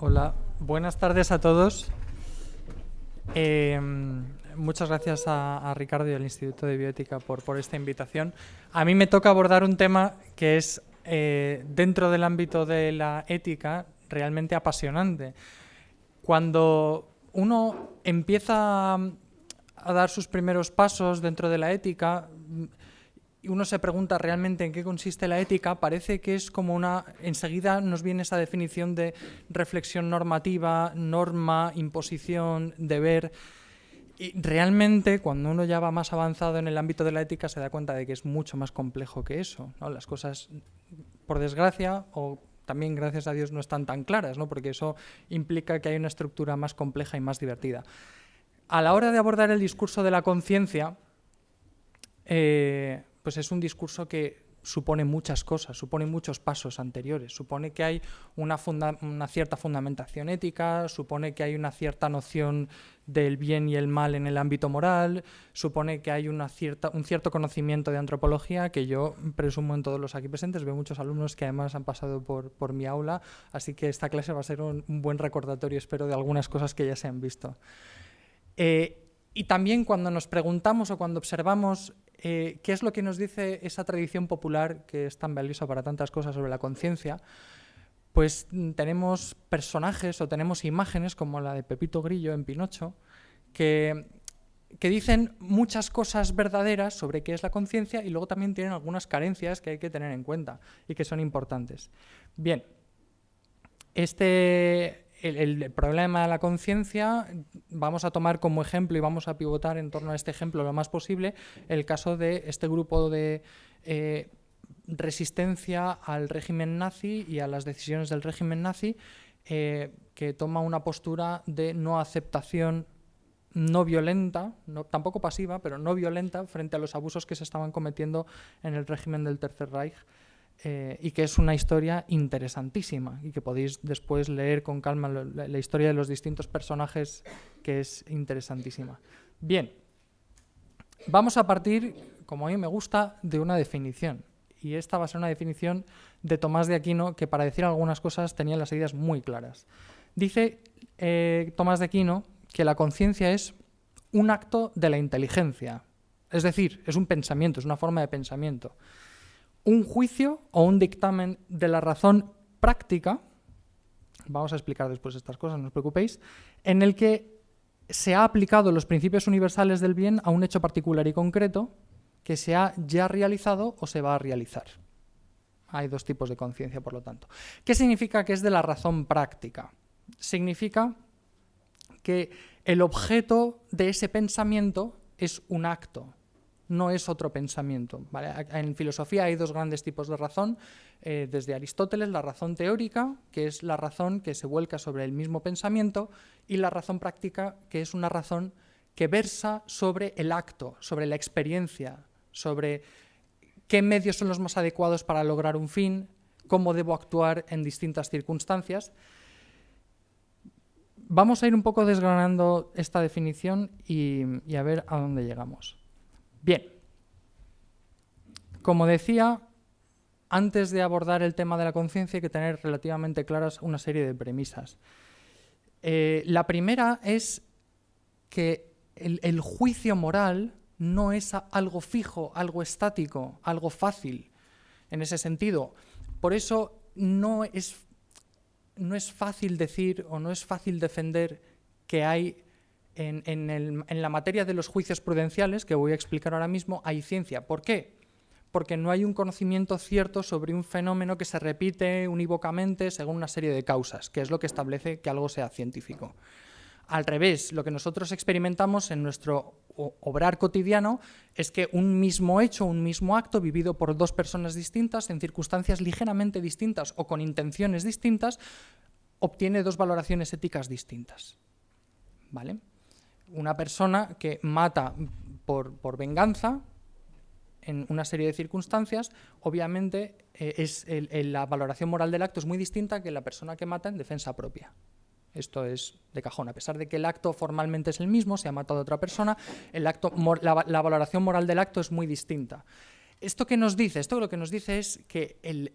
Hola, buenas tardes a todos. Eh, muchas gracias a, Ricardo y al Instituto de Bioética por, esta invitación. A mí me toca abordar un tema que es, eh, dentro del ámbito de la ética, realmente apasionante. Cuando uno empieza a dar sus primeros pasos dentro de la ética, uno se pregunta realmente en qué consiste la ética, parece que es como una... Enseguida nos viene esa definición de reflexión normativa, norma, imposición, deber... Y realmente, cuando uno ya va más avanzado en el ámbito de la ética, se da cuenta de que es mucho más complejo que eso. ¿no? Las cosas, por desgracia, o también gracias a Dios, no están tan claras, ¿no? porque eso implica que hay una estructura más compleja y más divertida. A la hora de abordar el discurso de la conciencia, eh, pues es un discurso que supone muchas cosas, supone muchos pasos anteriores, supone que hay una, cierta fundamentación ética, supone que hay una cierta noción del bien y el mal en el ámbito moral, supone que hay una cierta, un cierto conocimiento de antropología que yo presumo en todos los aquí presentes, veo muchos alumnos que además han pasado por, mi aula, así que esta clase va a ser un, buen recordatorio, espero, de algunas cosas que ya se han visto. Eh, y también cuando nos preguntamos o cuando observamos eh, ¿qué es lo que nos dice esa tradición popular que es tan valiosa para tantas cosas sobre la conciencia? Pues tenemos personajes o tenemos imágenes como la de Pepito Grillo en Pinocho, que, que dicen muchas cosas verdaderas sobre qué es la conciencia y luego también tienen algunas carencias que hay que tener en cuenta y que son importantes. Bien, este, el, problema de la conciencia, vamos a tomar como ejemplo y vamos a pivotar en torno a este ejemplo lo más posible el caso de este grupo de eh, resistencia al régimen nazi y a las decisiones del régimen nazi eh, que toma una postura de no aceptación no violenta, tampoco pasiva, pero no violenta frente a los abusos que se estaban cometiendo en el régimen del Tercer Reich eh, y que es una historia interesantísima y que podéis después leer con calma la, historia de los distintos personajes que es interesantísima. Bien, vamos a partir, como a mí me gusta, de una definición. Y esta va a ser una definición de Tomás de Aquino que para decir algunas cosas tenía las ideas muy claras. Dice eh, Tomás de Aquino que la conciencia es un acto de la inteligencia. Es decir, es un pensamiento, es una forma de pensamiento un juicio o un dictamen de la razón práctica, vamos a explicar después estas cosas, no os preocupéis, en el que se ha aplicado los principios universales del bien a un hecho particular y concreto que se ha ya realizado o se va a realizar. Hay dos tipos de conciencia, por lo tanto. ¿Qué significa que es de la razón práctica? Significa que el objeto de ese pensamiento es un acto, no es otro pensamiento. En filosofía hay dos grandes tipos de razón. Eh, desde Aristóteles, la razón teórica, que es la razón que se vuelca sobre el mismo pensamiento, y la razón práctica, que es una razón que versa sobre el acto, sobre la experiencia, sobre qué medios son los más adecuados para lograr un fin, cómo debo actuar en distintas circunstancias. Vamos a ir un poco desgranando esta definición y a ver a dónde llegamos. Bien, como decía, antes de abordar el tema de la conciencia hay que tener relativamente claras una serie de premisas. Eh, la primera es que el, juicio moral no es algo fijo, algo estático, algo fácil en ese sentido. Por eso no es, no es fácil decir o no es fácil defender que hay en, la materia de los juicios prudenciales, que voy a explicar ahora mismo, hay ciencia. ¿Por qué? Porque no hay un conocimiento cierto sobre un fenómeno que se repite unívocamente según una serie de causas, que es lo que establece que algo sea científico. Al revés, lo que nosotros experimentamos en nuestro obrar cotidiano es que un mismo hecho, un mismo acto vivido por dos personas distintas en circunstancias ligeramente distintas o con intenciones distintas, obtiene dos valoraciones éticas distintas. ¿Vale? Una persona que mata por, venganza en una serie de circunstancias, obviamente eh, es la valoración moral del acto es muy distinta que la persona que mata en defensa propia. Esto es de cajón. A pesar de que el acto formalmente es el mismo, se ha matado a otra persona, el acto, la, la valoración moral del acto es muy distinta. ¿Esto qué nos dice? Esto lo que nos dice es que el,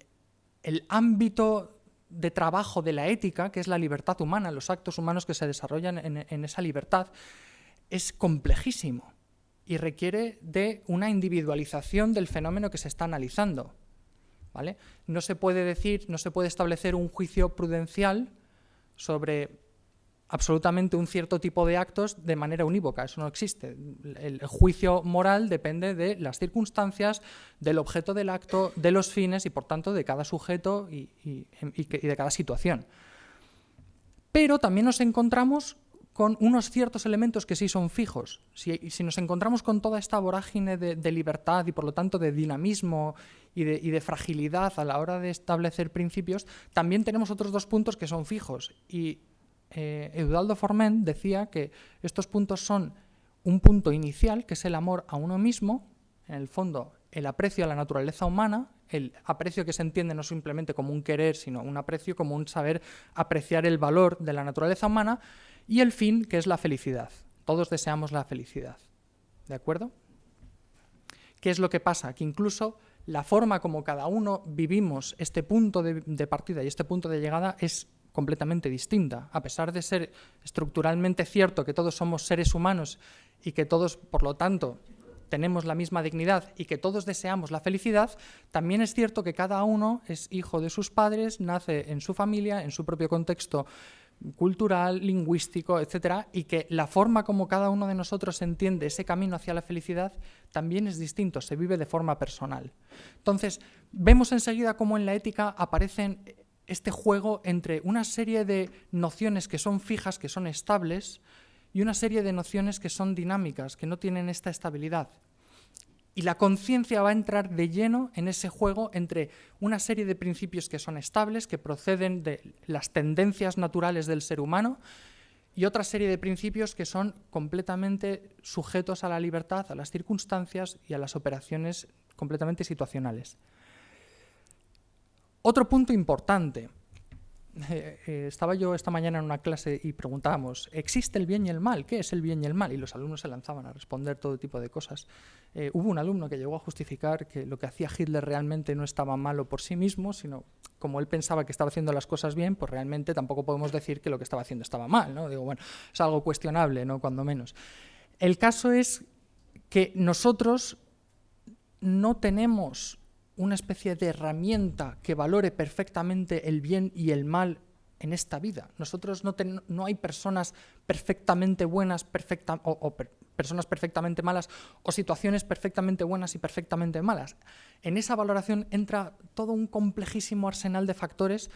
el ámbito de trabajo de la ética, que es la libertad humana, los actos humanos que se desarrollan en, esa libertad, es complejísimo y requiere de una individualización del fenómeno que se está analizando. ¿vale? No se puede decir, no se puede establecer un juicio prudencial sobre absolutamente un cierto tipo de actos de manera unívoca, eso no existe. El, juicio moral depende de las circunstancias, del objeto del acto, de los fines y por tanto de cada sujeto y, de cada situación. Pero también nos encontramos con unos ciertos elementos que sí son fijos. Si, nos encontramos con toda esta vorágine de, libertad y por lo tanto de dinamismo y de, y de, fragilidad a la hora de establecer principios, también tenemos otros dos puntos que son fijos. Y eh, Eudaldo Forment decía que estos puntos son un punto inicial, que es el amor a uno mismo, en el fondo el aprecio a la naturaleza humana, el aprecio que se entiende no simplemente como un querer, sino un aprecio como un saber apreciar el valor de la naturaleza humana, y el fin, que es la felicidad. Todos deseamos la felicidad. ¿De acuerdo? ¿Qué es lo que pasa? Que incluso la forma como cada uno vivimos este punto de partida y este punto de llegada es completamente distinta. A pesar de ser estructuralmente cierto que todos somos seres humanos y que todos, por lo tanto, tenemos la misma dignidad y que todos deseamos la felicidad, también es cierto que cada uno es hijo de sus padres, nace en su familia, en su propio contexto cultural, lingüístico, etcétera, y que la forma como cada uno de nosotros entiende ese camino hacia la felicidad también es distinto, se vive de forma personal. Entonces, vemos enseguida cómo en la ética aparecen este juego entre una serie de nociones que son fijas, que son estables, y una serie de nociones que son dinámicas, que no tienen esta estabilidad. Y la conciencia va a entrar de lleno en ese juego entre una serie de principios que son estables, que proceden de las tendencias naturales del ser humano, y otra serie de principios que son completamente sujetos a la libertad, a las circunstancias y a las operaciones completamente situacionales. Otro punto importante. Eh, eh, estaba yo esta mañana en una clase y preguntábamos, ¿existe el bien y el mal? ¿Qué es el bien y el mal? Y los alumnos se lanzaban a responder todo tipo de cosas. Eh, hubo un alumno que llegó a justificar que lo que hacía Hitler realmente no estaba malo por sí mismo, sino como él pensaba que estaba haciendo las cosas bien, pues realmente tampoco podemos decir que lo que estaba haciendo estaba mal. Digo, bueno, es algo cuestionable, ¿no? cuando menos. El caso es que nosotros no tenemos una especie de herramienta que valore perfectamente el bien y el mal en esta vida. Nosotros no, hay personas perfectamente buenas perfecta, o, personas perfectamente malas o situaciones perfectamente buenas y perfectamente malas. En esa valoración entra todo un complejísimo arsenal de factores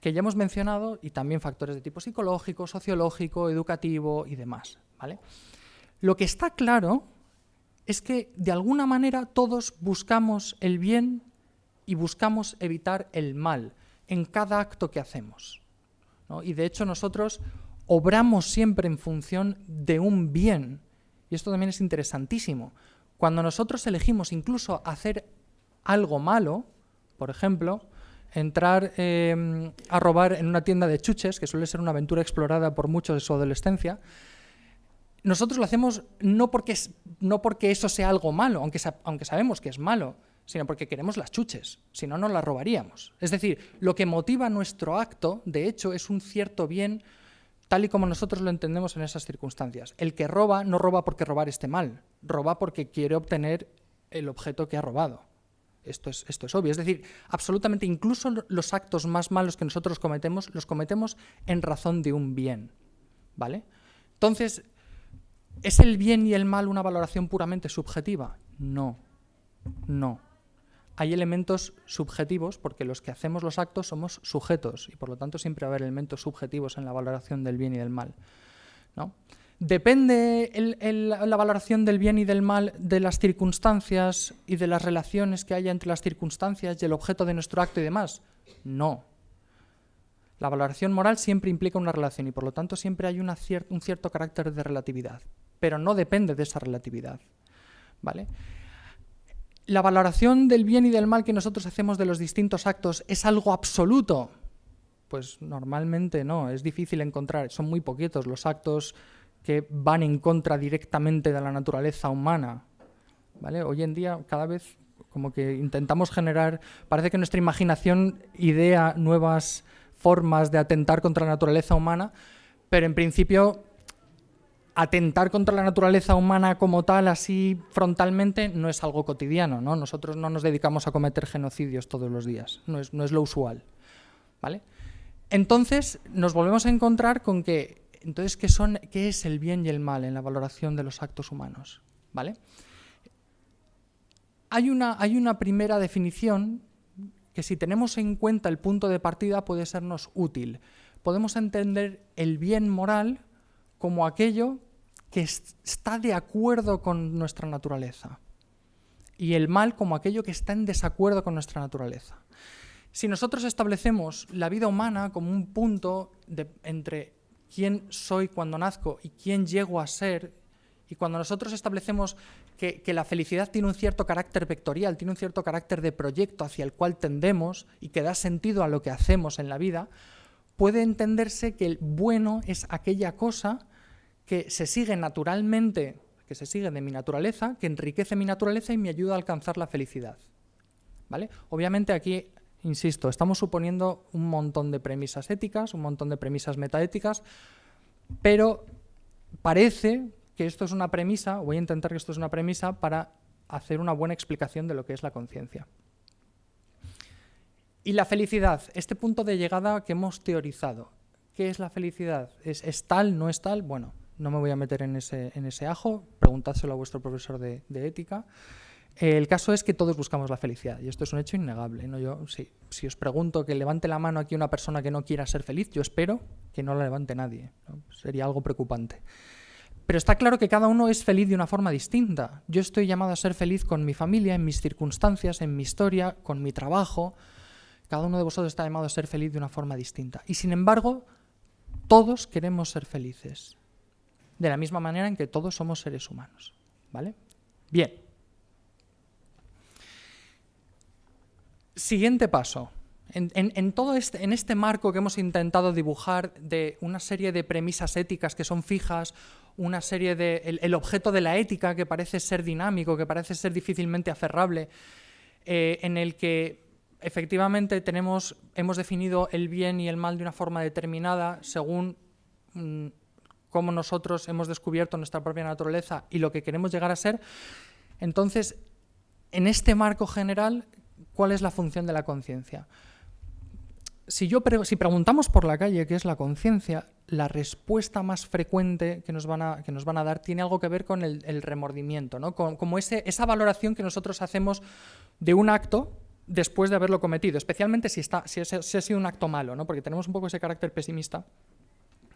que ya hemos mencionado y también factores de tipo psicológico, sociológico, educativo y demás. ¿vale? Lo que está claro es que de alguna manera todos buscamos el bien y buscamos evitar el mal en cada acto que hacemos. Y de hecho nosotros obramos siempre en función de un bien. Y esto también es interesantísimo. Cuando nosotros elegimos incluso hacer algo malo, por ejemplo, entrar em, a robar en una tienda de chuches, que suele ser una aventura explorada por muchos de su adolescencia, nosotros lo hacemos no porque, no porque eso sea algo malo, aunque, aunque sabemos que es malo, sino porque queremos las chuches, si no, no las robaríamos. Es decir, lo que motiva nuestro acto, de hecho, es un cierto bien tal y como nosotros lo entendemos en esas circunstancias. El que roba no roba porque robar esté mal, roba porque quiere obtener el objeto que ha robado. Esto es, esto es obvio. Es decir, absolutamente incluso los actos más malos que nosotros cometemos, los cometemos en razón de un bien. ¿Vale? Entonces, ¿Es el bien y el mal una valoración puramente subjetiva? No, no. Hay elementos subjetivos porque los que hacemos los actos somos sujetos y por lo tanto siempre va a haber elementos subjetivos en la valoración del bien y del mal. ¿no? ¿Depende la valoración del bien y del mal de las circunstancias y de las relaciones que haya entre las circunstancias y el objeto de nuestro acto y demás? No. La valoración moral siempre implica una relación y por lo tanto siempre hay un cierto carácter de relatividad pero no depende de esa relatividad. ¿vale? ¿La valoración del bien y del mal que nosotros hacemos de los distintos actos es algo absoluto? Pues normalmente no, es difícil encontrar, son muy poquitos los actos que van en contra directamente de la naturaleza humana. ¿vale? Hoy en día cada vez como que intentamos generar, parece que nuestra imaginación idea nuevas formas de atentar contra la naturaleza humana, pero en principio atentar contra la naturaleza humana como tal, así frontalmente, no es algo cotidiano, ¿no? Nosotros no nos dedicamos a cometer genocidios todos los días, no es, lo usual, ¿vale? Entonces, nos volvemos a encontrar con que, entonces, ¿qué, son, ¿qué es el bien y el mal en la valoración de los actos humanos? ¿Vale? Hay una, hay una primera definición que si tenemos en cuenta el punto de partida puede sernos útil. Podemos entender el bien moral como aquello que está de acuerdo con nuestra naturaleza y el mal como aquello que está en desacuerdo con nuestra naturaleza. Si nosotros establecemos la vida humana como un punto entre quién soy cuando nazco y quién llego a ser, y cuando nosotros establecemos que, que, la felicidad tiene un cierto carácter vectorial, tiene un cierto carácter de proyecto hacia el cual tendemos y que da sentido a lo que hacemos en la vida, puede entenderse que el bueno es aquella cosa que se sigue naturalmente, que se sigue de mi naturaleza, que enriquece mi naturaleza y me ayuda a alcanzar la felicidad. ¿Vale? Obviamente aquí, insisto, estamos suponiendo un montón de premisas éticas, un montón de premisas metaéticas, pero parece que esto es una premisa, voy a intentar que esto es una premisa para hacer una buena explicación de lo que es la conciencia. Y la felicidad, este punto de llegada que hemos teorizado. ¿Qué es la felicidad? ¿Es, es tal, no es tal? Bueno, no me voy a meter en ese, en ese ajo, preguntádselo a vuestro profesor de, ética. el caso es que todos buscamos la felicidad y esto es un hecho innegable. ¿no? Yo, si os pregunto que levante la mano aquí una persona que no quiera ser feliz, yo espero que no la levante nadie. Sería algo preocupante. Pero está claro que cada uno es feliz de una forma distinta. Yo estoy llamado a ser feliz con mi familia, en mis circunstancias, en mi historia, con mi trabajo. Cada uno de vosotros está llamado a ser feliz de una forma distinta. Y sin embargo, todos queremos ser felices de la misma manera en que todos somos seres humanos. ¿Vale? Bien. Siguiente paso. En, todo este, en este marco que hemos intentado dibujar de una serie de premisas éticas que son fijas, una serie de... el, objeto de la ética que parece ser dinámico, que parece ser difícilmente aferrable, eh, en el que efectivamente tenemos, hemos definido el bien y el mal de una forma determinada según mm, cómo nosotros hemos descubierto nuestra propia naturaleza y lo que queremos llegar a ser, entonces, en este marco general, ¿cuál es la función de la conciencia? Si, si preguntamos por la calle qué es la conciencia, la respuesta más frecuente que nos van a, que nos van a dar tiene algo que ver con el, remordimiento, ¿no? como ese, esa valoración que nosotros hacemos de un acto después de haberlo cometido, especialmente si, está, si, si ha sido un acto malo, ¿no? porque tenemos un poco ese carácter pesimista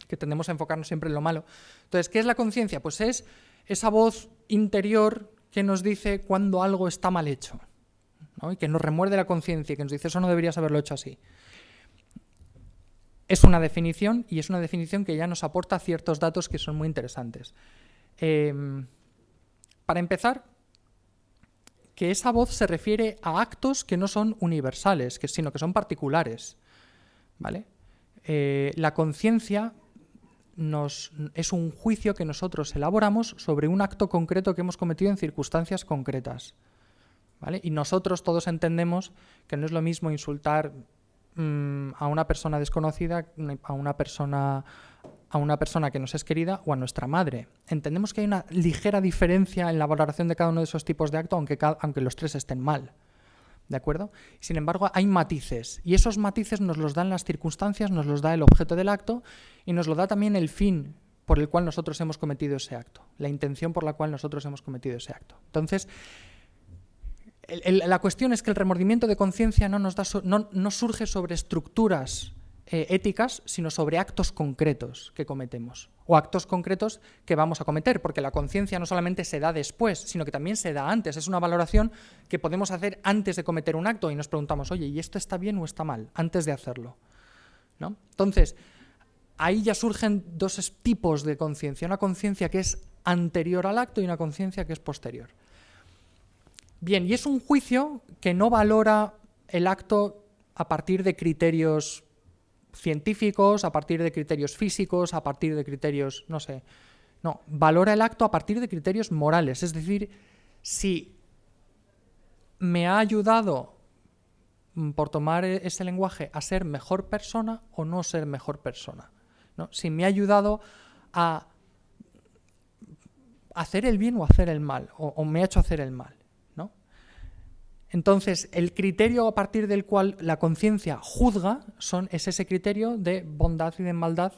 que tendemos a enfocarnos siempre en lo malo. Entonces, ¿qué es la conciencia? Pues es esa voz interior que nos dice cuando algo está mal hecho, y que nos remuerde la conciencia, que nos dice eso no deberías haberlo hecho así. Es una definición y es una definición que ya nos aporta ciertos datos que son muy interesantes. Em, para empezar, que esa voz se refiere a actos que no son universales, que, sino que son particulares. ¿vale? Eh, la conciencia es un juicio que nosotros elaboramos sobre un acto concreto que hemos cometido en circunstancias concretas. ¿vale? Y nosotros todos entendemos que no es lo mismo insultar mm, a una persona desconocida, a una persona, a una persona que nos es querida o a nuestra madre. Entendemos que hay una ligera diferencia en la valoración de cada uno de esos tipos de acto, aunque, aunque los tres estén mal. ¿De acuerdo? Sin embargo, hay matices, y esos matices nos los dan las circunstancias, nos los da el objeto del acto, y nos lo da también el fin por el cual nosotros hemos cometido ese acto, la intención por la cual nosotros hemos cometido ese acto. Entonces, la cuestión es que el remordimiento de conciencia no, nos da no, no surge sobre estructuras eh, éticas, sino sobre actos concretos que cometemos o actos concretos que vamos a cometer, porque la conciencia no solamente se da después, sino que también se da antes. Es una valoración que podemos hacer antes de cometer un acto y nos preguntamos, oye, ¿y esto está bien o está mal? Antes de hacerlo. ¿No? Entonces, ahí ya surgen dos tipos de conciencia, una conciencia que es anterior al acto y una conciencia que es posterior. Bien, y es un juicio que no valora el acto a partir de criterios científicos, a partir de criterios físicos, a partir de criterios, no sé. No, valora el acto a partir de criterios morales. Es decir, si me ha ayudado mm, por tomar e-, ese lenguaje a ser mejor persona o no ser mejor persona. ¿no? Si me ha ayudado a hacer el bien o hacer el mal, o, me ha hecho hacer el mal. Entonces, el criterio a partir del cual la conciencia juzga son, es ese criterio de bondad y de maldad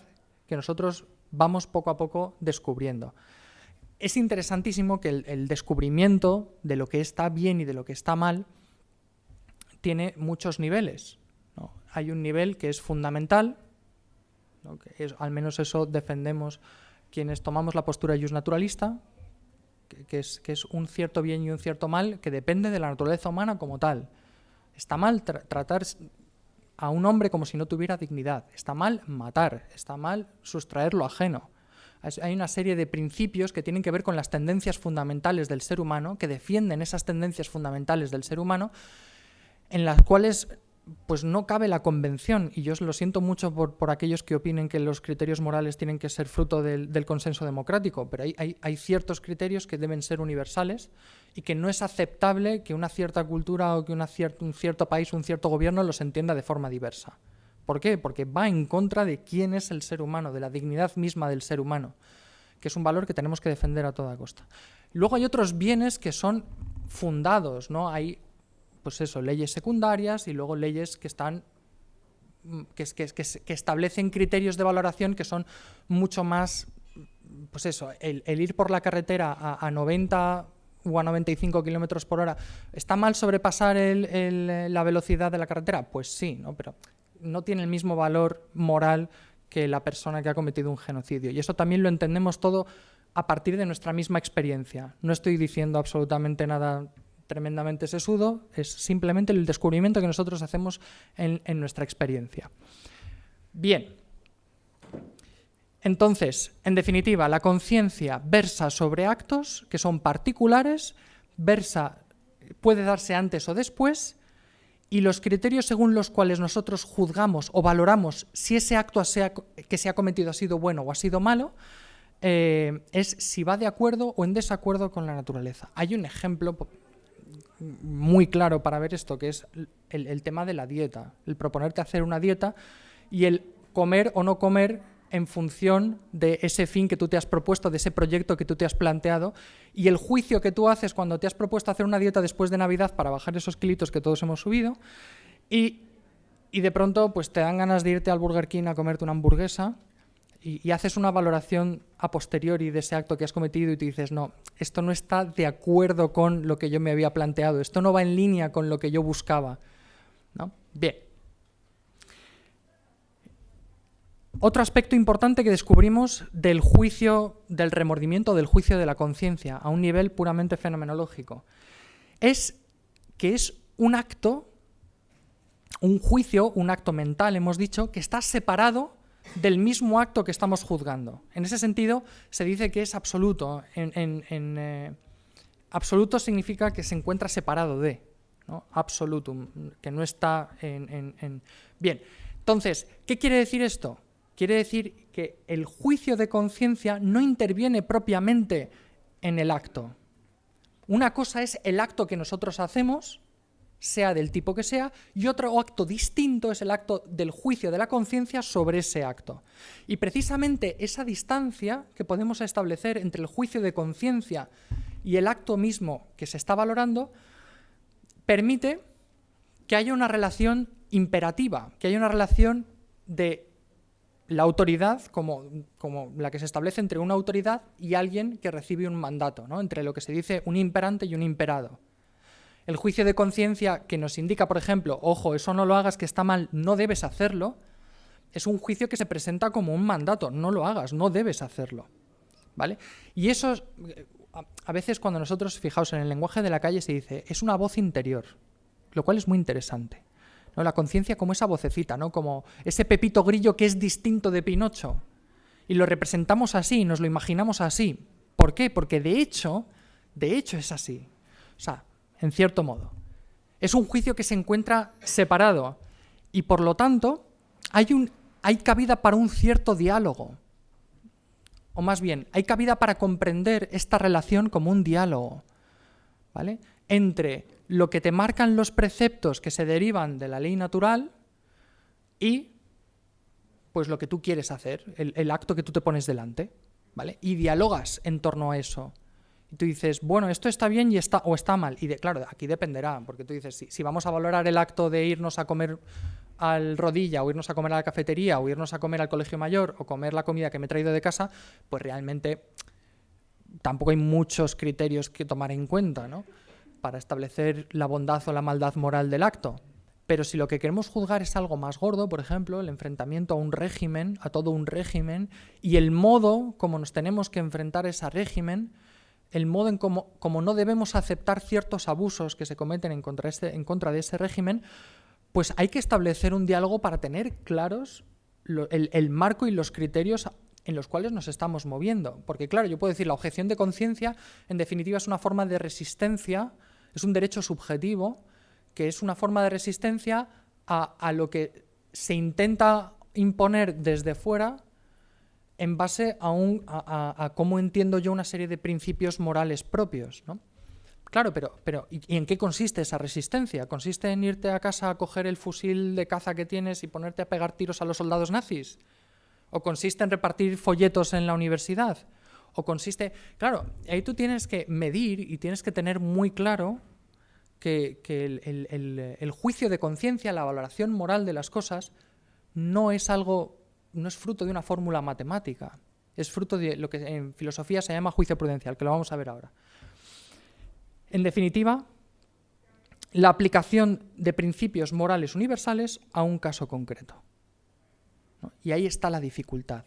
que nosotros vamos poco a poco descubriendo. Es interesantísimo que el, descubrimiento de lo que está bien y de lo que está mal tiene muchos niveles. Hay un nivel que es fundamental, al menos eso defendemos quienes tomamos la postura jus naturalista, que, es, que, es, un cierto bien y un cierto mal que depende de la naturaleza humana como tal. Está mal tratar a un hombre como si no tuviera dignidad, está mal matar, está mal sustraer lo ajeno. Hay una serie de principios que tienen que ver con las tendencias fundamentales del ser humano, que defienden esas tendencias fundamentales del ser humano, en las cuales pues no cabe la convención, y yo lo siento mucho por, aquellos que opinen que los criterios morales tienen que ser fruto del, consenso democrático, pero hay, ciertos criterios que deben ser universales y que no es aceptable que una cierta cultura o que un cierto país un cierto gobierno los entienda de forma diversa. ¿Por qué? Porque va en contra de quién es el ser humano, de la dignidad misma del ser humano, que es un valor que tenemos que defender a toda costa. Luego hay otros bienes que son fundados, ¿no? Hay pues eso, leyes secundarias y luego leyes que están mm, que, que, establecen criterios de valoración que son mucho más, pues eso, el, ir por la carretera a, 90 o a 95 kilómetros por hora, ¿está mal sobrepasar la velocidad de la carretera? Pues sí, ¿no? pero no tiene el mismo valor moral que la persona que ha cometido un genocidio. Y eso también lo entendemos todo a partir de nuestra misma experiencia. No estoy diciendo absolutamente nada tremendamente sesudo, es simplemente el descubrimiento que nosotros hacemos en, nuestra experiencia. Bien, entonces, en definitiva, la conciencia versa sobre actos que son particulares, versa, puede darse antes o después, y los criterios según los cuales nosotros juzgamos o valoramos si ese acto que se ha cometido ha sido bueno o ha sido malo, eh, es si va de acuerdo o en desacuerdo con la naturaleza. Hay un ejemplo muy claro para ver esto, que es el, tema de la dieta, el proponerte hacer una dieta y el comer o no comer en función de ese fin que tú te has propuesto, de ese proyecto que tú te has planteado, y el juicio que tú haces cuando te has propuesto hacer una dieta después de Navidad para bajar esos kilitos que todos hemos subido, y, y de pronto pues te dan ganas de irte al Burger King a comerte una hamburguesa, y, haces una valoración a posteriori de ese acto que has cometido y te dices, no, esto no está de acuerdo con lo que yo me había planteado, esto no va en línea con lo que yo buscaba. ¿no? Bien. Otro aspecto importante que descubrimos del juicio del remordimiento, del juicio de la conciencia, a un nivel puramente fenomenológico, es que es un acto, un juicio, un acto mental, hemos dicho, que está separado del mismo acto que estamos juzgando. En ese sentido, se dice que es absoluto. En, eh, absoluto significa que se encuentra separado de, ¿no? absolutum, que no está en... Bien, entonces, ¿qué quiere decir esto? Quiere decir que el juicio de conciencia no interviene propiamente en el acto. Una cosa es el acto que nosotros hacemos sea del tipo que sea, y otro acto distinto es el acto del juicio de la conciencia sobre ese acto. Y precisamente esa distancia que podemos establecer entre el juicio de conciencia y el acto mismo que se está valorando, permite que haya una relación imperativa, que haya una relación de la autoridad como, como, la que se establece entre una autoridad y alguien que recibe un mandato, ¿no? entre lo que se dice un imperante y un imperado. El juicio de conciencia que nos indica, por ejemplo, ojo, eso no lo hagas, que está mal, no debes hacerlo, es un juicio que se presenta como un mandato, no lo hagas, no debes hacerlo. ¿Vale? Y eso, a veces cuando nosotros, fijaos, en el lenguaje de la calle se dice, es una voz interior, lo cual es muy interesante. ¿no? La conciencia como esa vocecita, ¿no? como ese pepito grillo que es distinto de Pinocho. Y lo representamos así, nos lo imaginamos así. ¿Por qué? Porque de hecho, de hecho es así. O sea, en cierto modo. Es un juicio que se encuentra separado y por lo tanto hay, hay cabida para un cierto diálogo. O más bien, hay cabida para comprender esta relación como un diálogo. ¿vale? entre lo que te marcan los preceptos que se derivan de la ley natural y pues lo que tú quieres hacer, el, acto que tú te pones delante, ¿vale? Y dialogas en torno a eso. Y tú dices, bueno, esto está bien y está, o está mal. Y de, claro, aquí dependerá, porque tú dices, si, vamos a valorar el acto de irnos a comer al rodilla, o irnos a comer a la cafetería, o irnos a comer al colegio mayor, o comer la comida que me he traído de casa, pues realmente tampoco hay muchos criterios que tomar en cuenta, ¿no? Para establecer la bondad o la maldad moral del acto. Pero si lo que queremos juzgar es algo más gordo, por ejemplo, el enfrentamiento a un régimen, a todo un régimen, y el modo como nos tenemos que enfrentar a ese régimen, el modo en cómo, no debemos aceptar ciertos abusos que se cometen en contra, este, de ese régimen, pues hay que establecer un diálogo para tener claros el, el marco y los criterios en los cuales nos estamos moviendo. Porque claro, yo puedo decir, la objeción de conciencia, en definitiva, es una forma de resistencia, es un derecho subjetivo, que es una forma de resistencia a, lo que se intenta imponer desde fuera en base a, cómo entiendo yo una serie de principios morales propios. ¿no? Claro, pero, pero ¿y en qué consiste esa resistencia? ¿Consiste en irte a casa a coger el fusil de caza que tienes y ponerte a pegar tiros a los soldados nazis? ¿O consiste en repartir folletos en la universidad? ¿O consiste...? Claro, ahí tú tienes que medir y tienes que tener muy claro que, el, juicio de conciencia, la valoración moral de las cosas, no es algo, no es fruto de una fórmula matemática, es fruto de lo que en filosofía se llama juicio prudencial, que lo vamos a ver ahora. En definitiva, la aplicación de principios morales universales a un caso concreto. Y ahí está la dificultad.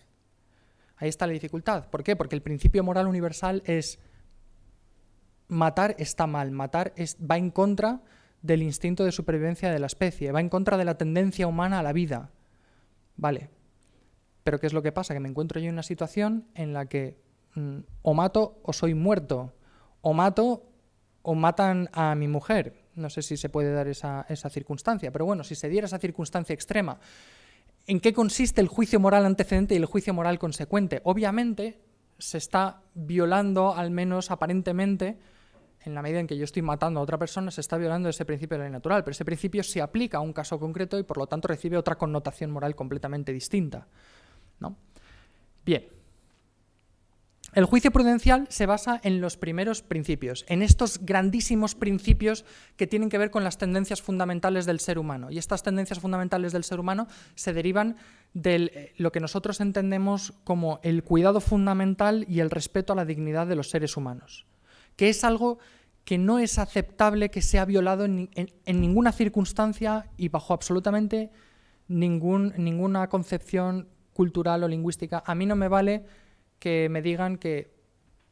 Ahí está la dificultad. ¿Por qué? Porque el principio moral universal es matar está mal, matar va en contra del instinto de supervivencia de la especie, va en contra de la tendencia humana a la vida. Vale. Pero ¿qué es lo que pasa? Que me encuentro yo en una situación en la que mm, o mato o soy muerto, o mato o matan a mi mujer. No sé si se puede dar esa, esa circunstancia, pero bueno, si se diera esa circunstancia extrema, ¿en qué consiste el juicio moral antecedente y el juicio moral consecuente? Obviamente se está violando, al menos aparentemente, en la medida en que yo estoy matando a otra persona, se está violando ese principio de la ley natural, pero ese principio se aplica a un caso concreto y por lo tanto recibe otra connotación moral completamente distinta. Bien. El juicio prudencial se basa en los primeros principios, en estos grandísimos principios que tienen que ver con las tendencias fundamentales del ser humano. Y estas tendencias fundamentales del ser humano se derivan de eh, lo que nosotros entendemos como el cuidado fundamental y el respeto a la dignidad de los seres humanos que es algo que no es aceptable que sea violado en, ninguna circunstancia y bajo absolutamente ningún, ninguna concepción cultural o lingüística. A mí no me vale que me digan que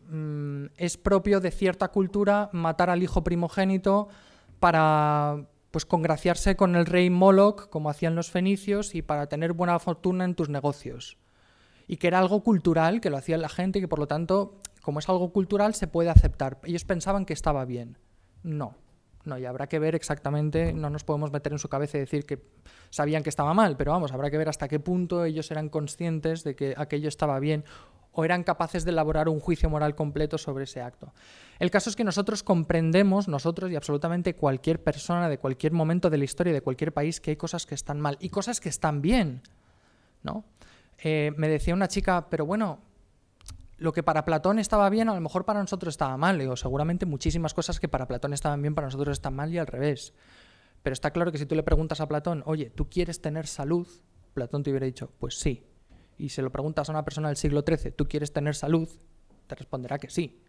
mm, es propio de cierta cultura matar al hijo primogénito para pues congraciarse con el rey Moloch, como hacían los fenicios, y para tener buena fortuna en tus negocios. Y que era algo cultural, que lo hacía la gente y que por lo tanto como es algo cultural, se puede aceptar. Ellos pensaban que estaba bien. No, no, y habrá que ver exactamente, no nos podemos meter en su cabeza y decir que sabían que estaba mal, pero vamos, habrá que ver hasta qué punto ellos eran conscientes de que aquello estaba bien o eran capaces de elaborar un juicio moral completo sobre ese acto. El caso es que nosotros comprendemos, nosotros y absolutamente cualquier persona de cualquier momento de la historia de cualquier país, que hay cosas que están mal y cosas que están bien. ¿no? Eh, me decía una chica, pero bueno, lo que para Platón estaba bien, a lo mejor para nosotros estaba mal. o seguramente muchísimas cosas que para Platón estaban bien, para nosotros están mal y al revés. Pero está claro que si tú le preguntas a Platón, oye, ¿tú quieres tener salud? Platón te hubiera dicho, pues sí. Y si lo preguntas a una persona del siglo XIII, ¿tú quieres tener salud? Te responderá que sí.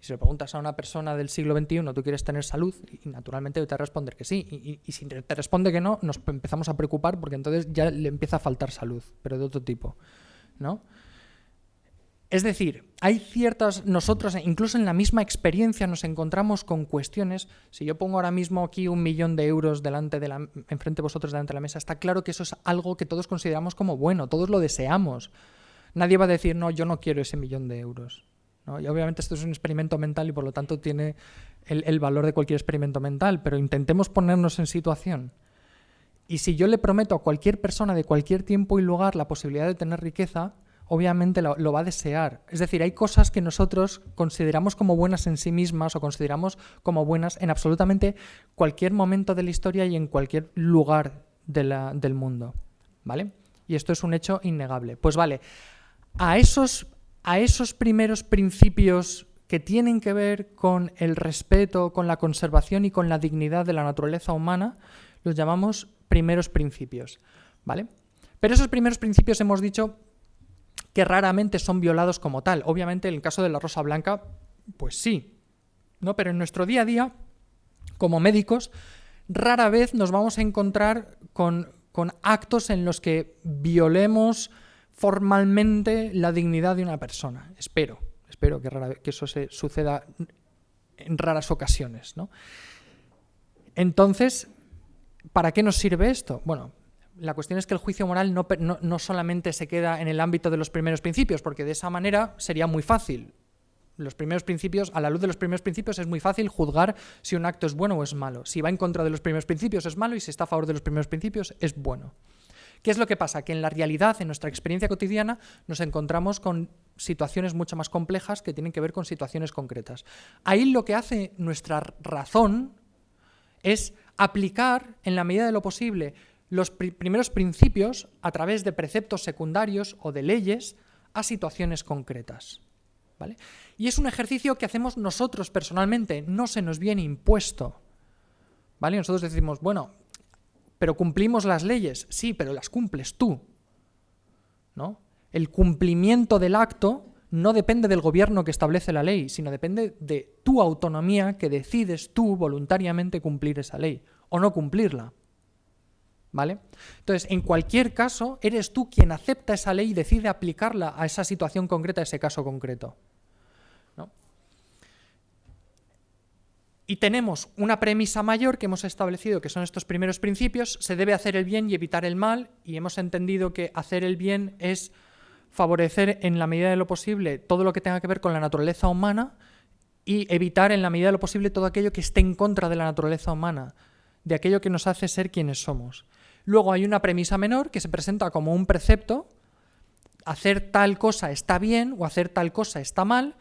Y si le preguntas a una persona del siglo XXI, ¿tú quieres tener salud? Y naturalmente te va responder que sí. Y, si te responde que no, nos empezamos a preocupar porque entonces ya le empieza a faltar salud, pero de otro tipo. ¿no? Es decir, hay ciertas, nosotros incluso en la misma experiencia nos encontramos con cuestiones, si yo pongo ahora mismo aquí un millón de euros delante de enfrente de vosotros delante de la mesa, está claro que eso es algo que todos consideramos como bueno, todos lo deseamos. Nadie va a decir, no, yo no quiero ese millón de euros. Y obviamente esto es un experimento mental y por lo tanto tiene el valor de cualquier experimento mental, pero intentemos ponernos en situación. Y si yo le prometo a cualquier persona de cualquier tiempo y lugar la posibilidad de tener riqueza, obviamente lo, va a desear. Es decir, hay cosas que nosotros consideramos como buenas en sí mismas o consideramos como buenas en absolutamente cualquier momento de la historia y en cualquier lugar del mundo. ¿Vale? Y esto es un hecho innegable. Pues vale, a esos, a esos primeros principios que tienen que ver con el respeto, con la conservación y con la dignidad de la naturaleza humana, los llamamos primeros principios. ¿Vale? Pero esos primeros principios hemos dicho que raramente son violados como tal. Obviamente en el caso de la rosa blanca, pues sí. ¿no? Pero en nuestro día a día, como médicos, rara vez nos vamos a encontrar con, con actos en los que violemos formalmente la dignidad de una persona. Espero, espero que, que eso se suceda en raras ocasiones. ¿no? Entonces, ¿para qué nos sirve esto? Bueno, la cuestión es que el juicio moral no, no, solamente se queda en el ámbito de los primeros principios, porque de esa manera sería muy fácil. Los primeros principios, a la luz de los primeros principios, es muy fácil juzgar si un acto es bueno o es malo. Si va en contra de los primeros principios es malo y si está a favor de los primeros principios es bueno. ¿Qué es lo que pasa? Que en la realidad, en nuestra experiencia cotidiana, nos encontramos con situaciones mucho más complejas que tienen que ver con situaciones concretas. Ahí lo que hace nuestra razón es aplicar, en la medida de lo posible, los primeros principios a través de preceptos secundarios o de leyes a situaciones concretas. ¿vale? Y es un ejercicio que hacemos nosotros personalmente, no se nos viene impuesto. ¿vale? Nosotros decimos, bueno, pero cumplimos las leyes, sí, pero las cumples tú. ¿no? El cumplimiento del acto no depende del gobierno que establece la ley, sino depende de tu autonomía que decides tú voluntariamente cumplir esa ley o no cumplirla. ¿Vale? Entonces, en cualquier caso, eres tú quien acepta esa ley y decide aplicarla a esa situación concreta, a ese caso concreto. Y tenemos una premisa mayor que hemos establecido, que son estos primeros principios, se debe hacer el bien y evitar el mal, y hemos entendido que hacer el bien es favorecer en la medida de lo posible todo lo que tenga que ver con la naturaleza humana y evitar en la medida de lo posible todo aquello que esté en contra de la naturaleza humana, de aquello que nos hace ser quienes somos. Luego hay una premisa menor que se presenta como un precepto, hacer tal cosa está bien o hacer tal cosa está mal,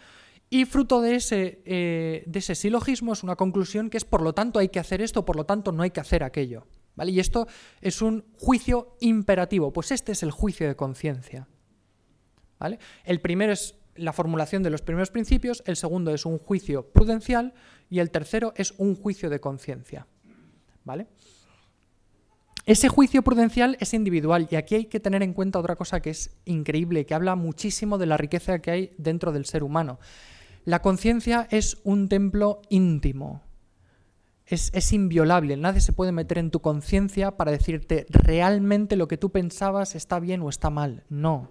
y fruto de ese, eh, de silogismo es una conclusión que es por lo tanto hay que hacer esto, por lo tanto no hay que hacer aquello. ¿vale? Y esto es un juicio imperativo, pues este es el juicio de conciencia. ¿vale? El primero es la formulación de los primeros principios, el segundo es un juicio prudencial y el tercero es un juicio de conciencia. ¿vale? Ese juicio prudencial es individual y aquí hay que tener en cuenta otra cosa que es increíble, que habla muchísimo de la riqueza que hay dentro del ser humano. La conciencia es un templo íntimo, es, inviolable, nadie se puede meter en tu conciencia para decirte realmente lo que tú pensabas está bien o está mal. No.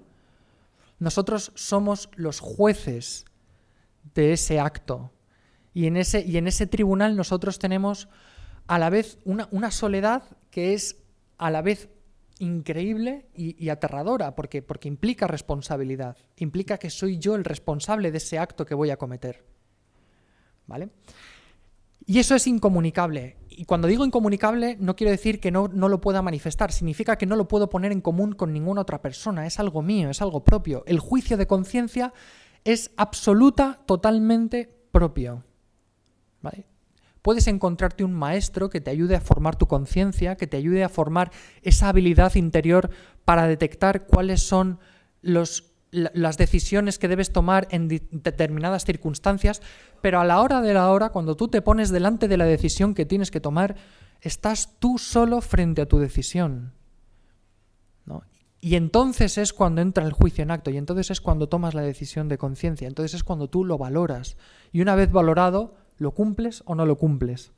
Nosotros somos los jueces de ese acto. Y en ese, y en ese tribunal nosotros tenemos a la vez una soledad que es a la vez increíble y, aterradora, porque, porque implica responsabilidad, implica que soy yo el responsable de ese acto que voy a cometer. ¿Vale? Y eso es incomunicable. Y cuando digo incomunicable, no quiero decir que no, no, lo pueda manifestar, significa que no lo puedo poner en común con ninguna otra persona, es algo mío, es algo propio. El juicio de conciencia es absoluta, totalmente propio. ¿Vale? Puedes encontrarte un maestro que te ayude a formar tu conciencia, que te ayude a formar esa habilidad interior para detectar cuáles son las decisiones que debes tomar en determinadas circunstancias, pero a la hora de la hora, cuando tú te pones delante de la decisión que tienes que tomar, estás tú solo frente a tu decisión. Y entonces es cuando entra el juicio en acto, y entonces es cuando tomas la decisión de conciencia, entonces es cuando tú lo valoras. Y una vez valorado, ¿Lo cumples o no lo cumples?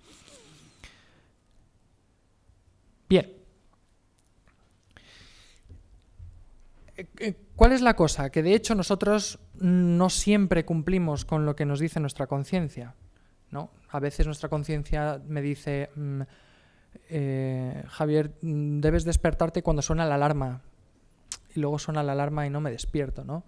Bien. Eh, ¿Cuál es la cosa? Que de hecho nosotros no siempre cumplimos con lo que nos dice nuestra conciencia. ¿no? A veces nuestra conciencia me dice, mm, eh, Javier, mm, debes despertarte cuando suena la alarma. Y luego suena la alarma y no me despierto. ¿no?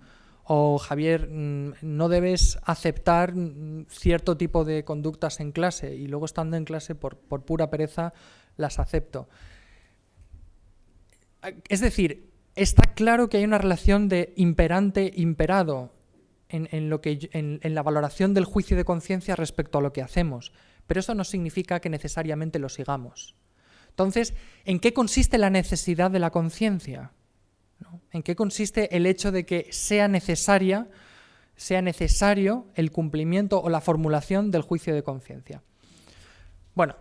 O Javier, mm, no debes aceptar mm, cierto tipo de conductas en clase y luego estando en clase por, pura pereza las acepto. Es decir, está claro que hay una relación de imperante-imperado en, en, la valoración del juicio de conciencia respecto a lo que hacemos, pero eso no significa que necesariamente lo sigamos. Entonces, ¿en qué consiste la necesidad de la conciencia? ¿En qué consiste el hecho de que sea necesario el cumplimiento o la formulación del juicio de conciencia? Bueno,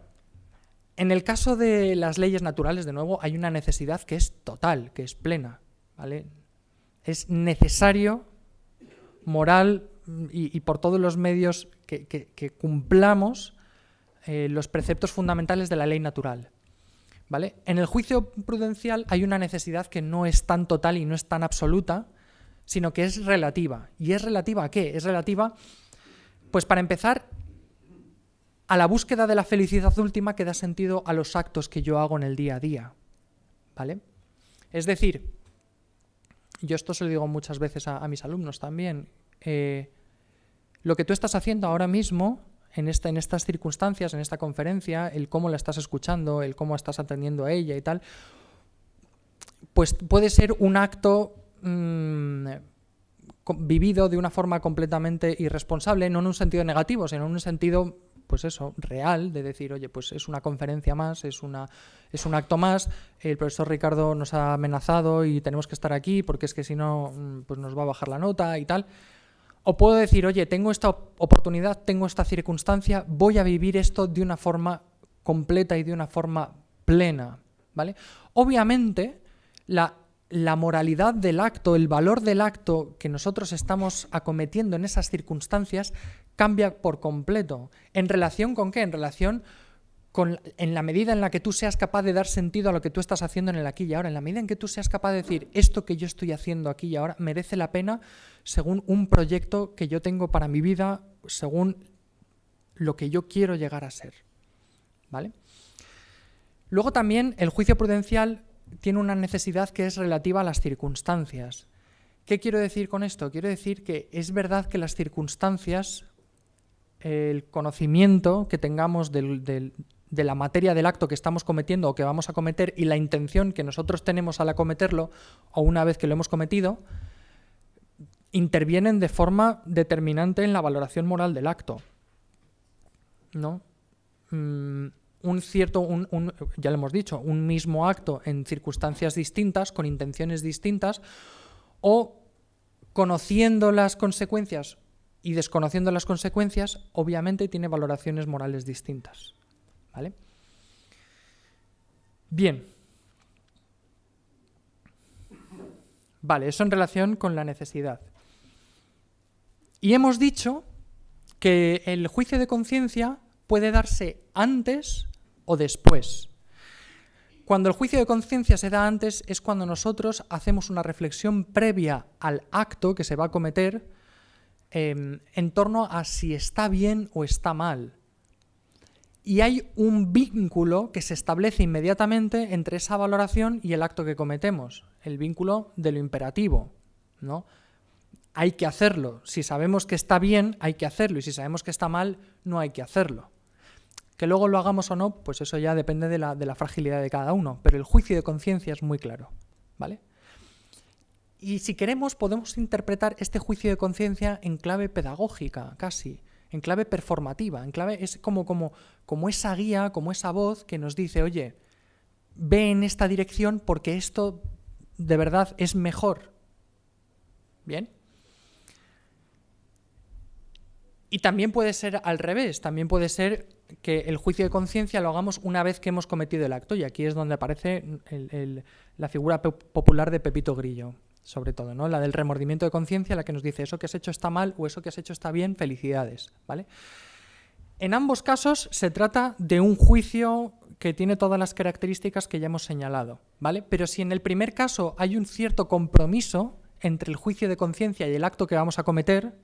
en el caso de las leyes naturales, de nuevo, hay una necesidad que es total, que es plena. Es necesario, moral y, por todos los medios que, cumplamos eh, los preceptos fundamentales de la ley natural. ¿Vale? En el juicio prudencial hay una necesidad que no es tan total y no es tan absoluta, sino que es relativa. ¿Y es relativa a qué? Es relativa, pues para empezar, a la búsqueda de la felicidad última que da sentido a los actos que yo hago en el día a día. ¿Vale? Es decir, yo esto se lo digo muchas veces a, mis alumnos también, eh, lo que tú estás haciendo ahora mismo, en, esta, en estas circunstancias, en esta conferencia, el cómo la estás escuchando, el cómo estás atendiendo a ella y tal, pues puede ser un acto mm, vivido de una forma completamente irresponsable, no en un sentido negativo, sino en un sentido pues eso, real, de decir, oye, pues es una conferencia más, es, una, es un acto más, el profesor Ricardo nos ha amenazado y tenemos que estar aquí porque es que si no, mm, pues nos va a bajar la nota y tal. O puedo decir, oye, tengo esta oportunidad, tengo esta circunstancia, voy a vivir esto de una forma completa y de una forma plena, ¿vale? Obviamente, la moralidad del acto, el valor del acto que nosotros estamos acometiendo en esas circunstancias cambia por completo. ¿En relación con qué? En relación en la medida en la que tú seas capaz de dar sentido a lo que tú estás haciendo en el aquí y ahora, en la medida en que tú seas capaz de decir esto que yo estoy haciendo aquí y ahora merece la pena según un proyecto que yo tengo para mi vida, según lo que yo quiero llegar a ser. ¿Vale? Luego también el juicio prudencial tiene una necesidad que es relativa a las circunstancias. ¿Qué quiero decir con esto? Quiero decir que es verdad que las circunstancias, el conocimiento que tengamos de la materia del acto que estamos cometiendo o que vamos a cometer y la intención que nosotros tenemos al acometerlo o una vez que lo hemos cometido, intervienen de forma determinante en la valoración moral del acto. ¿No? Mm, un cierto, un, ya lo hemos dicho, un mismo acto en circunstancias distintas, con intenciones distintas, o conociendo las consecuencias y desconociendo las consecuencias, obviamente tiene valoraciones morales distintas. ¿Vale? Bien. Vale, eso en relación con la necesidad. Y hemos dicho que el juicio de conciencia puede darse antes o después. Cuando el juicio de conciencia se da antes es cuando nosotros hacemos una reflexión previa al acto que se va a cometer em, en torno a si está bien o está mal. Y hay un vínculo que se establece inmediatamente entre esa valoración y el acto que cometemos, el vínculo de lo imperativo. ¿no? Hay que hacerlo. Si sabemos que está bien, hay que hacerlo. Y si sabemos que está mal, no hay que hacerlo. Que luego lo hagamos o no, pues eso ya depende de la, fragilidad de cada uno, pero el juicio de conciencia es muy claro, ¿vale? Y si queremos, podemos interpretar este juicio de conciencia en clave pedagógica, casi, en clave performativa, en clave es como, como, como esa guía, como esa voz que nos dice, oye, ve en esta dirección porque esto de verdad es mejor. ¿Bien? Y también puede ser al revés, también puede ser que el juicio de conciencia lo hagamos una vez que hemos cometido el acto, y aquí es donde aparece la figura popular de Pepito Grillo, sobre todo, ¿no? la del remordimiento de conciencia, la que nos dice eso que has hecho está mal o eso que has hecho está bien, felicidades. ¿vale? En ambos casos se trata de un juicio que tiene todas las características que ya hemos señalado, ¿vale? Pero si en el primer caso hay un cierto compromiso entre el juicio de conciencia y el acto que vamos a cometer,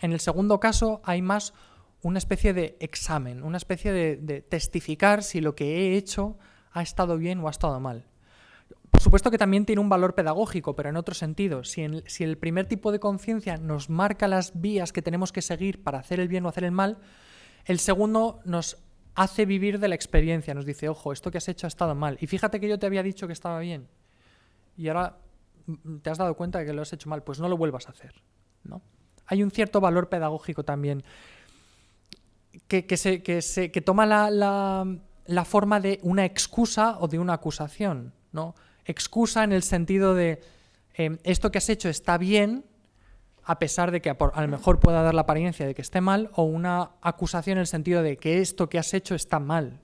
en el segundo caso hay más una especie de examen, una especie de, testificar si lo que he hecho ha estado bien o ha estado mal. Por supuesto que también tiene un valor pedagógico, pero en otro sentido. Si, el primer tipo de conciencia nos marca las vías que tenemos que seguir para hacer el bien o hacer el mal, el segundo nos hace vivir de la experiencia, nos dice, ojo, esto que has hecho ha estado mal. Y fíjate que yo te había dicho que estaba bien. y ahora te has dado cuenta de que lo has hecho mal, pues no lo vuelvas a hacer. ¿no? Hay un cierto valor pedagógico también que, se, toma la, forma de una excusa o de una acusación. ¿no? Excusa en el sentido de em, esto que has hecho está bien, a pesar de que a, lo mejor pueda dar la apariencia de que esté mal, o una acusación en el sentido de que esto que has hecho está mal.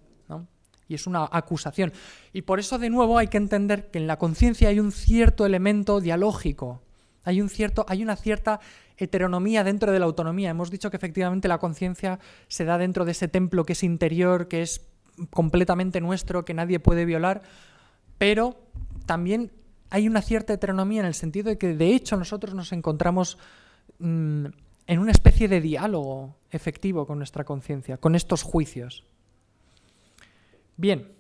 Y es una acusación. Y por eso, de nuevo, hay que entender que en la conciencia hay un cierto elemento dialógico. Hay, un cierto, hay una cierta heteronomía dentro de la autonomía. Hemos dicho que efectivamente la conciencia se da dentro de ese templo que es interior, que es completamente nuestro, que nadie puede violar, pero también hay una cierta heteronomía en el sentido de que de hecho nosotros nos encontramos mm, en una especie de diálogo efectivo con nuestra conciencia, con estos juicios. Bien,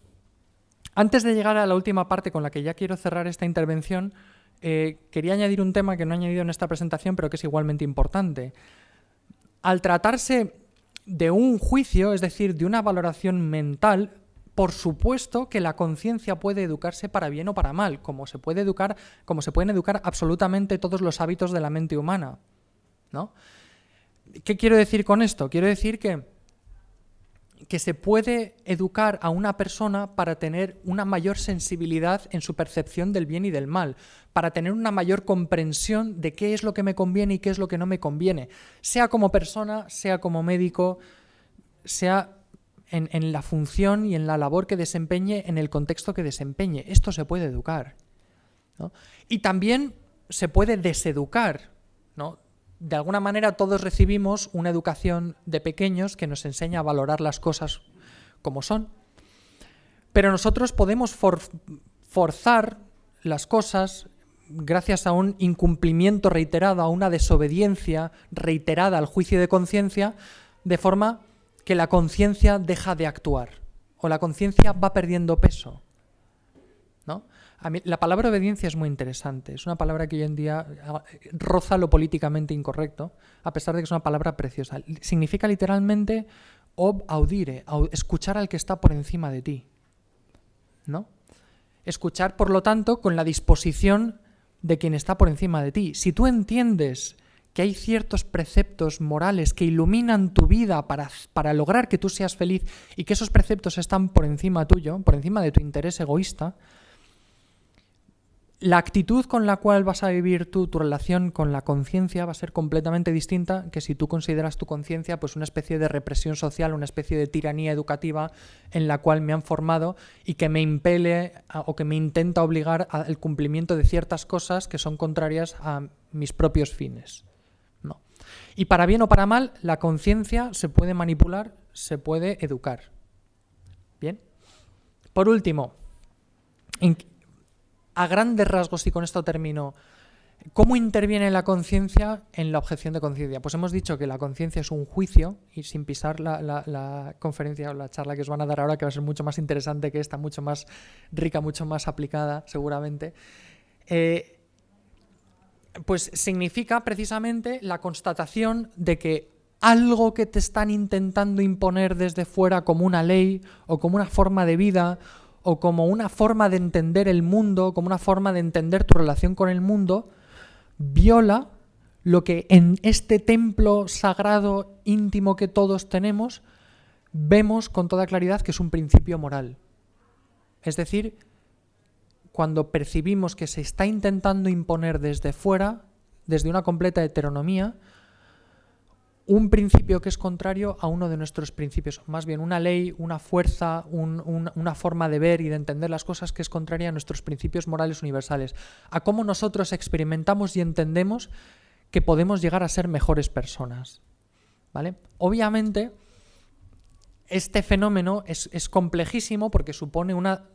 antes de llegar a la última parte con la que ya quiero cerrar esta intervención, eh, quería añadir un tema que no he añadido en esta presentación, pero que es igualmente importante. Al tratarse de un juicio, es decir, de una valoración mental, por supuesto que la conciencia puede educarse para bien o para mal, como se puede educar, como se pueden educar absolutamente todos los hábitos de la mente humana. ¿no? ¿Qué quiero decir con esto? Quiero decir que que se puede educar a una persona para tener una mayor sensibilidad en su percepción del bien y del mal, para tener una mayor comprensión de qué es lo que me conviene y qué es lo que no me conviene, sea como persona, sea como médico, sea en, la función y en la labor que desempeñe, en el contexto que desempeñe. Esto se puede educar. Y también se puede deseducar. de alguna manera todos recibimos una educación de pequeños que nos enseña a valorar las cosas como son, pero nosotros podemos forzar las cosas gracias a un incumplimiento reiterado, a una desobediencia reiterada al juicio de conciencia, de forma que la conciencia deja de actuar o la conciencia va perdiendo peso. ¿no? la palabra obediencia es muy interesante. Es una palabra que hoy en día ah, roza lo políticamente incorrecto, a pesar de que es una palabra preciosa. Significa literalmente ob audire, escuchar al que está por encima de ti. ¿No? Escuchar, por lo tanto, con la disposición de quien está por encima de ti. Si tú entiendes que hay ciertos preceptos morales que iluminan tu vida para, para, lograr que tú seas feliz y que esos preceptos están por encima tuyo, por encima de tu interés egoísta, la actitud con la cual vas a vivir tú tu relación con la conciencia va a ser completamente distinta que si tú consideras tu conciencia pues una especie de represión social, una especie de tiranía educativa en la cual me han formado y que me impele o que me intenta obligar al cumplimiento de ciertas cosas que son contrarias a mis propios fines. Y para bien o para mal, la conciencia se puede manipular, se puede educar. Bien. Por último, a grandes rasgos, y con esto termino, ¿cómo interviene la conciencia en la objeción de conciencia? Pues hemos dicho que la conciencia es un juicio, y sin pisar la, conferencia o la charla que os van a dar ahora, que va a ser mucho más interesante que esta, mucho más rica, mucho más aplicada, seguramente, eh, pues significa precisamente la constatación de que algo que te están intentando imponer desde fuera como una ley o como una forma de vida o como una forma de entender el mundo, como una forma de entender tu relación con el mundo, viola lo que en este templo sagrado íntimo que todos tenemos vemos con toda claridad que es un principio moral. Es decir, cuando percibimos que se está intentando imponer desde fuera, desde una completa heteronomía, un principio que es contrario a uno de nuestros principios, más bien una ley, una fuerza, una forma de ver y de entender las cosas que es contraria a nuestros principios morales universales, a cómo nosotros experimentamos y entendemos que podemos llegar a ser mejores personas. ¿Vale? Obviamente, este fenómeno es, es complejísimo porque supone una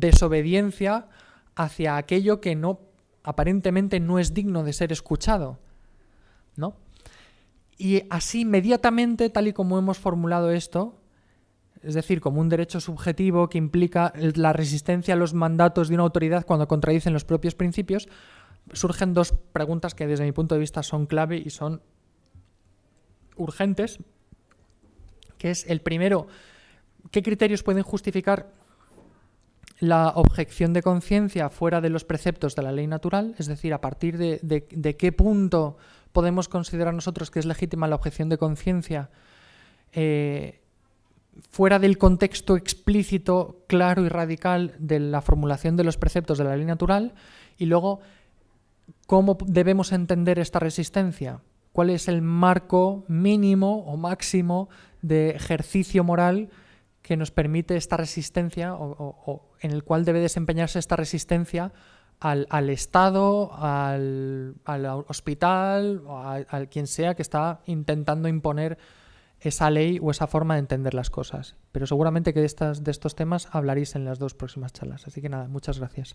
desobediencia hacia aquello que no aparentemente no es digno de ser escuchado. ¿No? Y así inmediatamente, tal y como hemos formulado esto, es decir, como un derecho subjetivo que implica la resistencia a los mandatos de una autoridad cuando contradicen los propios principios, surgen dos preguntas que desde mi punto de vista son clave y son urgentes, que es el primero, ¿qué criterios pueden justificar la objeción de conciencia fuera de los preceptos de la ley natural, es decir, a partir de, qué punto podemos considerar nosotros que es legítima la objeción de conciencia eh, fuera del contexto explícito, claro y radical de la formulación de los preceptos de la ley natural, y luego cómo debemos entender esta resistencia, cuál es el marco mínimo o máximo de ejercicio moral que nos permite esta resistencia o, en el cual debe desempeñarse esta resistencia al, Estado, al, hospital, o a, quien sea que está intentando imponer esa ley o esa forma de entender las cosas. Pero seguramente que de, estas, de estos temas hablaréis en las dos próximas charlas. Así que nada, muchas gracias.